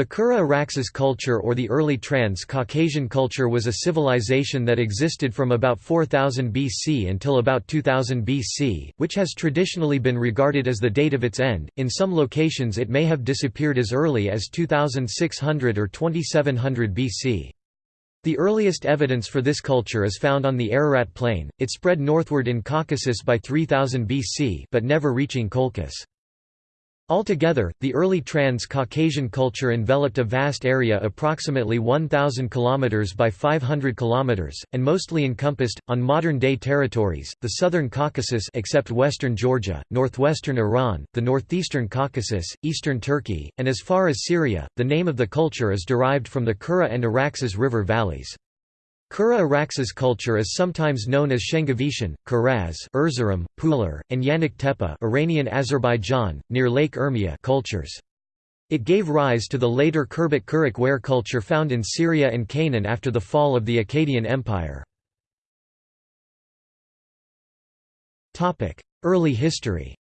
The Kura-Araxes culture or the early Trans-Caucasian culture was a civilization that existed from about 4000 BC until about 2000 BC, which has traditionally been regarded as the date of its end. In some locations it may have disappeared as early as 2600 or 2700 BC. The earliest evidence for this culture is found on the Ararat Plain. It spread northward in Caucasus by 3000 BC, but never reaching Colchis. Altogether, the early Trans-Caucasian culture enveloped a vast area approximately 1,000 km by 500 km, and mostly encompassed, on modern-day territories, the southern Caucasus except western Georgia, northwestern Iran, the northeastern Caucasus, eastern Turkey, and as far as Syria. The name of the culture is derived from the Kura and Araxes river valleys. Kura-Araxes culture is sometimes known as Shengavitian, Karaz Erzurum, Pulur, and Yanik Tepe Iranian Azerbaijan, near Lake Urmia cultures. It gave rise to the later Khirbet Kerak ware culture found in Syria and Canaan after the fall of the Akkadian Empire. Early history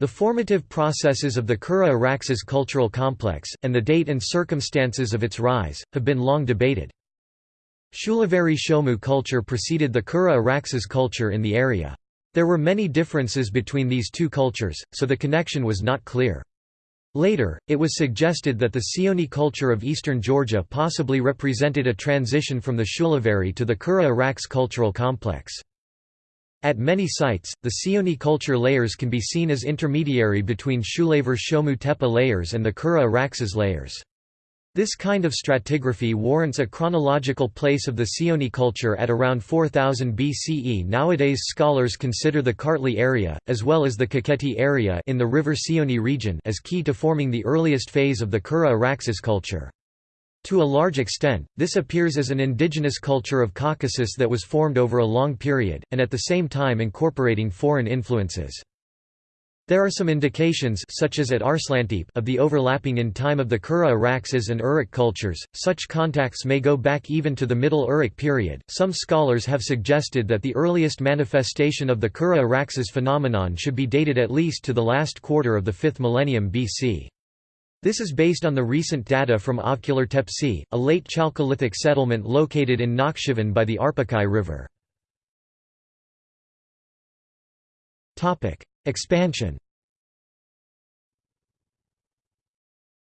The formative processes of the Kura-Araxes cultural complex, and the date and circumstances of its rise, have been long debated. Shulaveri Shomu culture preceded the Kura-Araxes culture in the area. There were many differences between these two cultures, so the connection was not clear. Later, it was suggested that the Sioni culture of eastern Georgia possibly represented a transition from the Shulaveri to the Kura-Arax cultural complex. At many sites, the Sioni culture layers can be seen as intermediary between Shulaver Shomu Tepe layers and the Kura Araxes layers. This kind of stratigraphy warrants a chronological place of the Sioni culture at around 4000 BCE. Nowadays scholars consider the Kartli area, as well as the Kakheti area in the River Sioni region as key to forming the earliest phase of the Kura Araxes culture. To a large extent, this appears as an indigenous culture of Caucasus that was formed over a long period, and at the same time incorporating foreign influences. There are some indications such as at Arslantepe of the overlapping in time of the Kura Araxes and Uruk cultures. Such contacts may go back even to the Middle Uruk period. Some scholars have suggested that the earliest manifestation of the Kura Araxes phenomenon should be dated at least to the last quarter of the 5th millennium BC. This is based on the recent data from Ovçular Tepesi, a late Chalcolithic settlement located in Nakhchivan by the Arpachay River. Expansion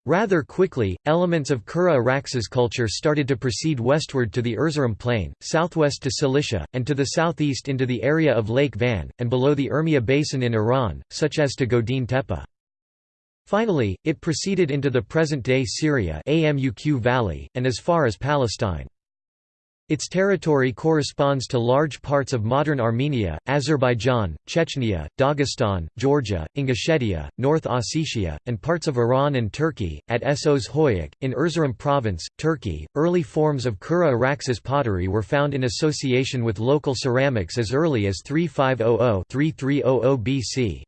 Rather quickly, elements of Kura Araxes culture started to proceed westward to the Erzurum plain, southwest to Cilicia, and to the southeast into the area of Lake Van, and below the Urmia basin in Iran, such as to Godin Tepe. Finally, it proceeded into the present-day Syria Amuq Valley, and as far as Palestine. Its territory corresponds to large parts of modern Armenia, Azerbaijan, Chechnya, Dagestan, Georgia, Ingushetia, North Ossetia, and parts of Iran and Turkey. At Essos Hoyuk, in Erzurum province, Turkey, early forms of Kura Araxes pottery were found in association with local ceramics as early as 3500 3300 BC.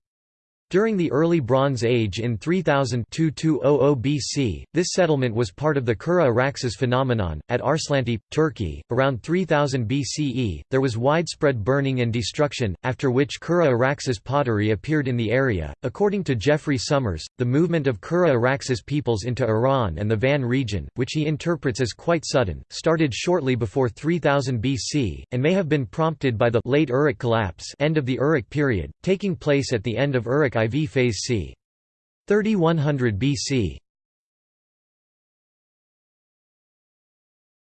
During the Early Bronze Age in 3000 BC, this settlement was part of the Kura Araxes phenomenon. At Arslantepe, Turkey, around 3000 BCE, there was widespread burning and destruction, after which Kura Araxes pottery appeared in the area. According to Geoffrey Summers, the movement of Kura Araxes peoples into Iran and the Van region, which he interprets as quite sudden, started shortly before 3000 BC, and may have been prompted by the late Uruk collapse end of the Uruk period, taking place at the end of Uruk IV phase c. 3100 BC.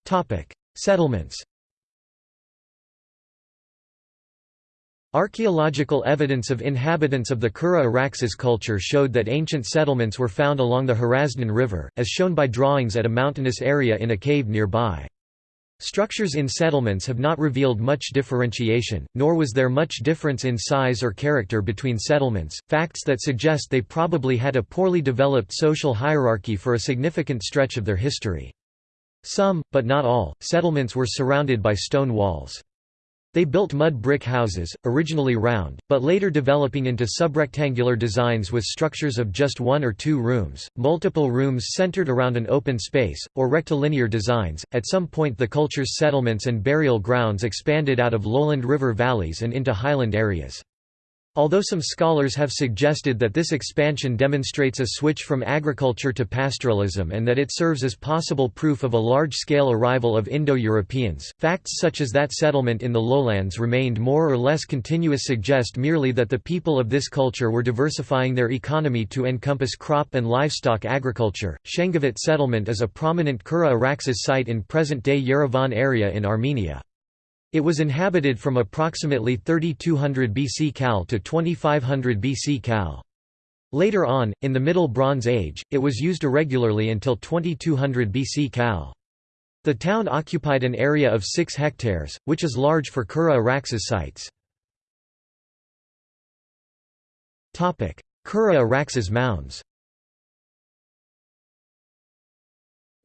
Topic: Settlements. Archaeological evidence of inhabitants of the Kura Araxes culture showed that ancient settlements were found along the Hrazdan River, as shown by drawings at a mountainous area in a cave nearby. Structures in settlements have not revealed much differentiation, nor was there much difference in size or character between settlements, facts that suggest they probably had a poorly developed social hierarchy for a significant stretch of their history. Some, but not all, settlements were surrounded by stone walls. They built mud brick houses, originally round, but later developing into subrectangular designs with structures of just one or two rooms, multiple rooms centered around an open space, or rectilinear designs. At some point, the culture's settlements and burial grounds expanded out of lowland river valleys and into highland areas. Although some scholars have suggested that this expansion demonstrates a switch from agriculture to pastoralism and that it serves as possible proof of a large-scale arrival of Indo-Europeans, facts such as that settlement in the lowlands remained more or less continuous suggest merely that the people of this culture were diversifying their economy to encompass crop and livestock agriculture. Shengavit settlement is a prominent Kura Araxes site in present-day Yerevan area in Armenia. It was inhabited from approximately 3200 BC Cal to 2500 BC Cal. Later on, in the Middle Bronze Age, it was used irregularly until 2200 BC Cal. The town occupied an area of 6 hectares, which is large for Kura Araxes sites. Kura Araxes mounds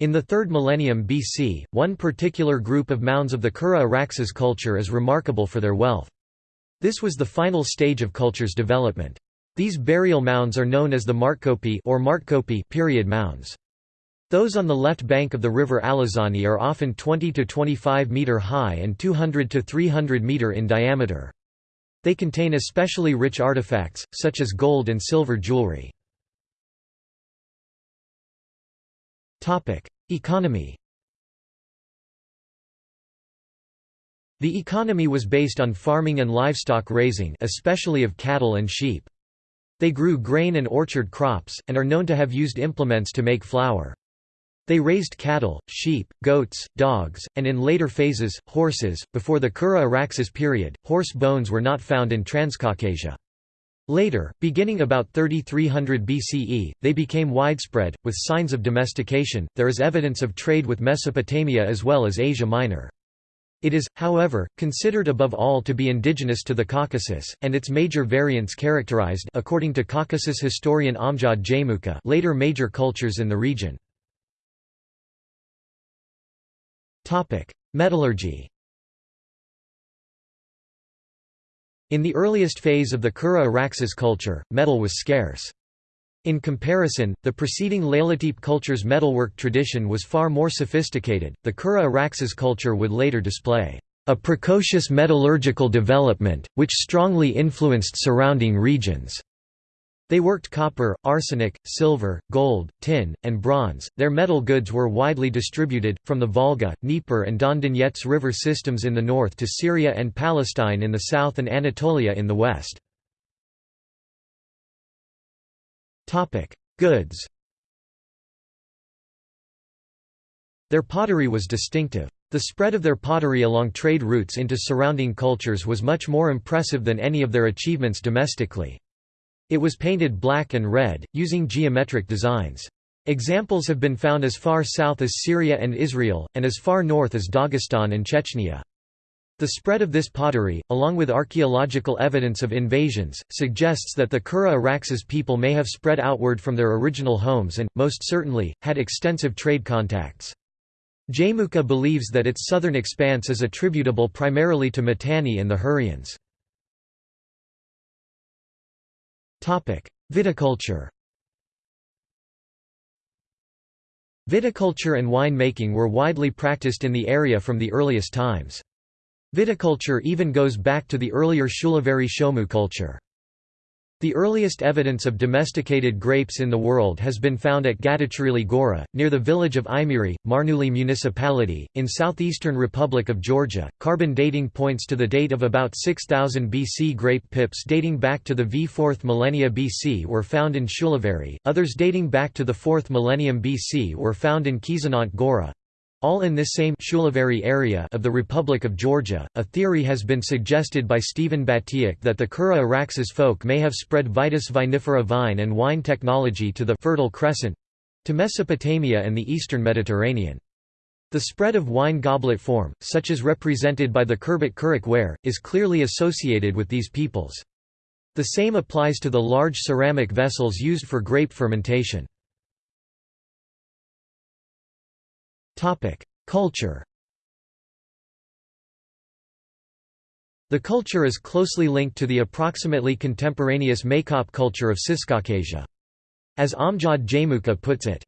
In the 3rd millennium BC, one particular group of mounds of the Kura Araxes culture is remarkable for their wealth. This was the final stage of culture's development. These burial mounds are known as the Martkopi or Martkopi period mounds. Those on the left bank of the river Alazani are often 20 to 25 meter high and 200 to 300 meter in diameter. They contain especially rich artifacts, such as gold and silver jewelry. Economy The economy was based on farming and livestock raising especially of cattle and sheep. They grew grain and orchard crops, and are known to have used implements to make flour. They raised cattle, sheep, goats, dogs, and in later phases, horses. Before the Kura Araxes period, horse bones were not found in Transcaucasia. Later, beginning about 3300 BCE, they became widespread, with signs of domestication. There is evidence of trade with Mesopotamia as well as Asia Minor. It is, however, considered above all to be indigenous to the Caucasus, and its major variants characterized according to Caucasus historian Amjad Jaimoukha later major cultures in the region. Metallurgy In the earliest phase of the Kura Araxes culture, metal was scarce. In comparison, the preceding Leylatepe culture's metalwork tradition was far more sophisticated. The Kura Araxes culture would later display a precocious metallurgical development, which strongly influenced surrounding regions. They worked copper, arsenic, silver, gold, tin, and bronze. Their metal goods were widely distributed, from the Volga, Dnieper, and Don Donets river systems in the north to Syria and Palestine in the south and Anatolia in the west. Goods Their pottery was distinctive. The spread of their pottery along trade routes into surrounding cultures was much more impressive than any of their achievements domestically. It was painted black and red, using geometric designs. Examples have been found as far south as Syria and Israel, and as far north as Dagestan and Chechnya. The spread of this pottery, along with archaeological evidence of invasions, suggests that the Kura Araxes people may have spread outward from their original homes and, most certainly, had extensive trade contacts. Jaimoukha believes that its southern expanse is attributable primarily to Mitanni and the Hurrians. Viticulture Viticulture and wine-making were widely practiced in the area from the earliest times. Viticulture even goes back to the earlier Shulaveri Shomu culture. The earliest evidence of domesticated grapes in the world has been found at Gadachirili Gora, near the village of Imiri, Marneuli municipality, in southeastern Republic of Georgia. Carbon dating points to the date of about 6000 BC. Grape pips dating back to the v4th millennia BC were found in Shulaveri, others dating back to the 4th millennium BC were found in Khizanaant Gora, all in this same Shulaveri area of the Republic of Georgia. A theory has been suggested by Stephen Batiuk that the Kura Araxes folk may have spread Vitis vinifera vine and wine technology to the Fertile Crescent to Mesopotamia and the eastern Mediterranean. The spread of wine goblet form, such as represented by the Khirbet Kerak ware, is clearly associated with these peoples. The same applies to the large ceramic vessels used for grape fermentation. Culture The culture is closely linked to the approximately contemporaneous Maykop culture of Ciscaucasia. As Amjad Jaimoukha puts it,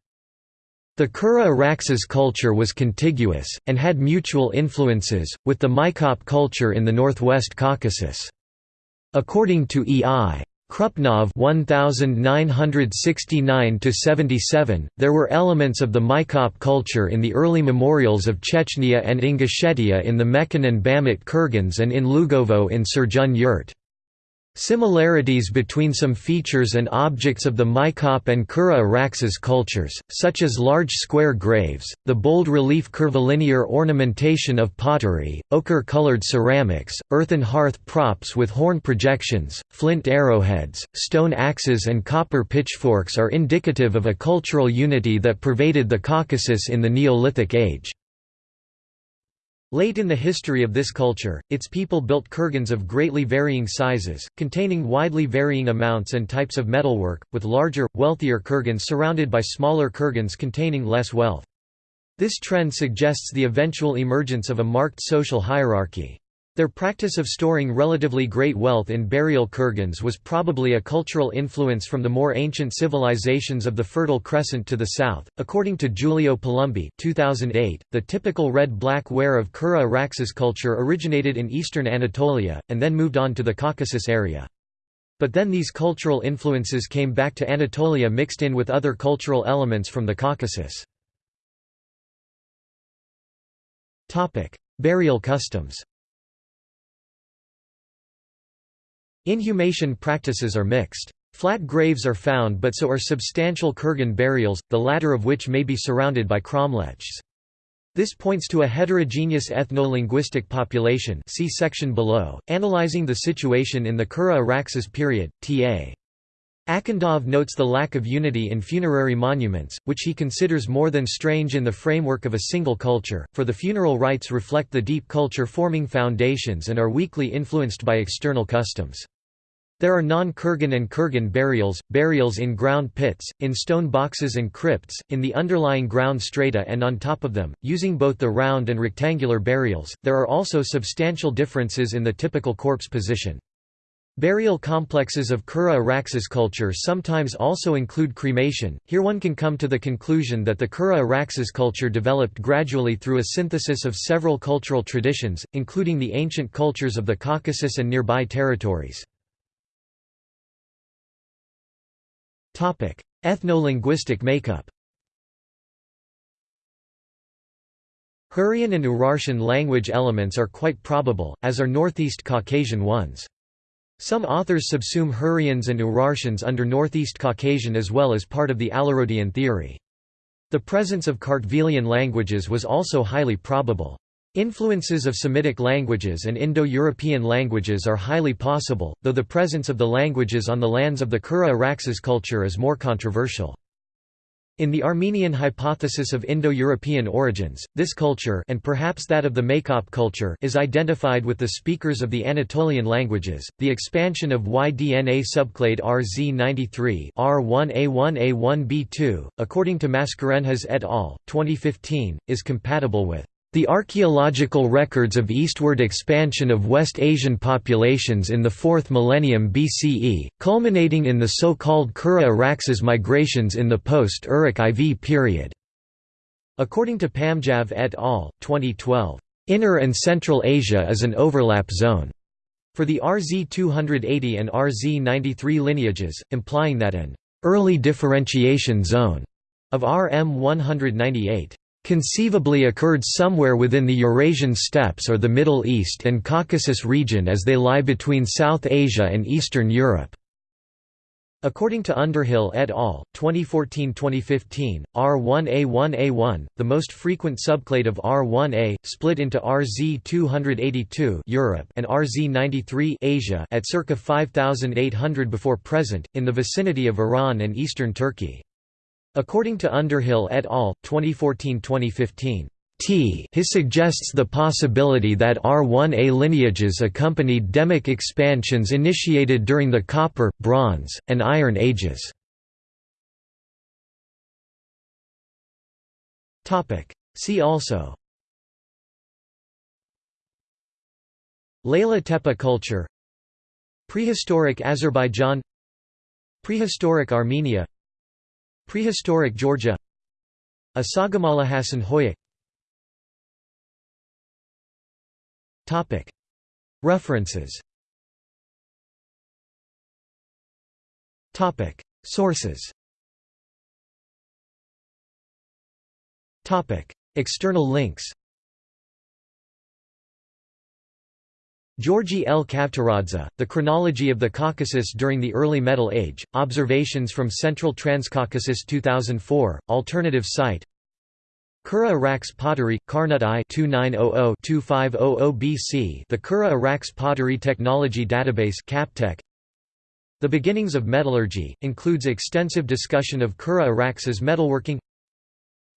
the Kura Araxes culture was contiguous, and had mutual influences, with the Maykop culture in the northwest Caucasus. According to E.I. Krupnov 1969–77, there were elements of the Maykop culture in the early memorials of Chechnya and Ingushetia in the Meken and Bamut Kurgans and in Lugovo in Serzhen Yurt. Similarities between some features and objects of the Maykop and Kura Araxes cultures, such as large square graves, the bold relief curvilinear ornamentation of pottery, ochre-colored ceramics, earthen hearth props with horn projections, flint arrowheads, stone axes and copper pitchforks are indicative of a cultural unity that pervaded the Caucasus in the Neolithic age. Late in the history of this culture, its people built kurgans of greatly varying sizes, containing widely varying amounts and types of metalwork, with larger, wealthier kurgans surrounded by smaller kurgans containing less wealth. This trend suggests the eventual emergence of a marked social hierarchy. Their practice of storing relatively great wealth in burial kurgans was probably a cultural influence from the more ancient civilizations of the Fertile Crescent to the south. According to Giulio Palumbi, 2008, the typical red-black ware of Kura Araxes culture originated in eastern Anatolia and then moved on to the Caucasus area. But then these cultural influences came back to Anatolia mixed in with other cultural elements from the Caucasus. Topic: Burial customs. Inhumation practices are mixed. Flat graves are found but so are substantial kurgan burials, the latter of which may be surrounded by cromlechs. This points to a heterogeneous ethno-linguistic population see section below, analyzing the situation in the Kura Araxes period, T.A. Akhundov notes the lack of unity in funerary monuments, which he considers more than strange in the framework of a single culture, for the funeral rites reflect the deep culture-forming foundations and are weakly influenced by external customs. There are non-Kurgan and Kurgan burials, burials in ground pits, in stone boxes and crypts, in the underlying ground strata and on top of them, using both the round and rectangular burials. There are also substantial differences in the typical corpse position. Burial complexes of Kura Araxes culture sometimes also include cremation. Here one can come to the conclusion that the Kura Araxes culture developed gradually through a synthesis of several cultural traditions, including the ancient cultures of the Caucasus and nearby territories. Ethno-linguistic makeup Hurrian and Urartian language elements are quite probable, as are Northeast Caucasian ones. Some authors subsume Hurrians and Urartians under Northeast Caucasian as well as part of the Alarodian theory. The presence of Kartvelian languages was also highly probable. Influences of Semitic languages and Indo-European languages are highly possible, though the presence of the languages on the lands of the Kura Araxes culture is more controversial. In the Armenian hypothesis of Indo-European origins, this culture and perhaps that of the Maykop culture is identified with the speakers of the Anatolian languages. The expansion of Y-DNA subclade RZ93 R1A1A1B2, according to Mascarenhas et al. 2015, is compatible with the archaeological records of eastward expansion of West Asian populations in the 4th millennium BCE, culminating in the so-called Kura Araxes migrations in the post-Uruk IV period. According to Pamjav et al., 2012, "...inner and Central Asia is an overlap zone." for the RZ280 and RZ93 lineages, implying that an early differentiation zone of RM198 conceivably occurred somewhere within the Eurasian steppes or the Middle East and Caucasus region as they lie between South Asia and Eastern Europe. According to Underhill et al., 2014–2015, R1A1A1, the most frequent subclade of R1A, split into RZ282 Europe and RZ93 Asia at circa 5800 before present, in the vicinity of Iran and eastern Turkey. According to Underhill et al., 2014–2015, T his suggests the possibility that R1A lineages accompanied demic expansions initiated during the Copper, Bronze, and Iron Ages. See also Leyla Tepe culture Prehistoric Azerbaijan Prehistoric Armenia Prehistoric Georgia. Asagamallahasan Hoyuk References. Sources. External links. Georgi L. Kavtaradze, The Chronology of the Caucasus During the Early Metal Age, Observations from Central Transcaucasus 2004, alternative site Kura Arax pottery, Karnut I 2900-2500 BC The Kura Arax pottery technology database Captech. The Beginnings of Metallurgy, includes extensive discussion of Kura Arax's metalworking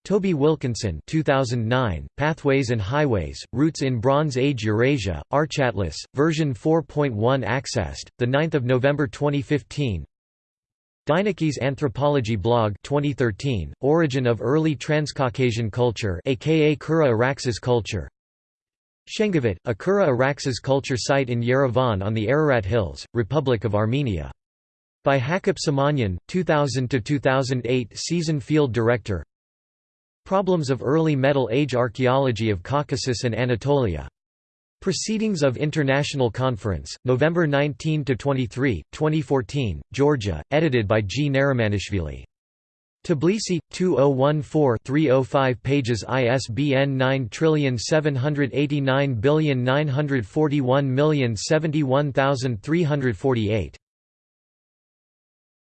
Toby Wilkinson 2009, Pathways and Highways, Routes in Bronze Age Eurasia, Archatlas, version 4.1 accessed, 9 November 2015 Dienekes Anthropology Blog 2013, Origin of Early Transcaucasian Culture aka Kura Araxes Culture Shengavit, a Kura Araxes culture site in Yerevan on the Ararat Hills, Republic of Armenia. By Hakob Simonyan, 2000–2008 Season Field Director Problems of Early Metal Age Archaeology of Caucasus and Anatolia. Proceedings of International Conference, November 19–23, 2014, Georgia, edited by G. Narimanishvili. Tbilisi, 2014-305 pages ISBN 9789941071348.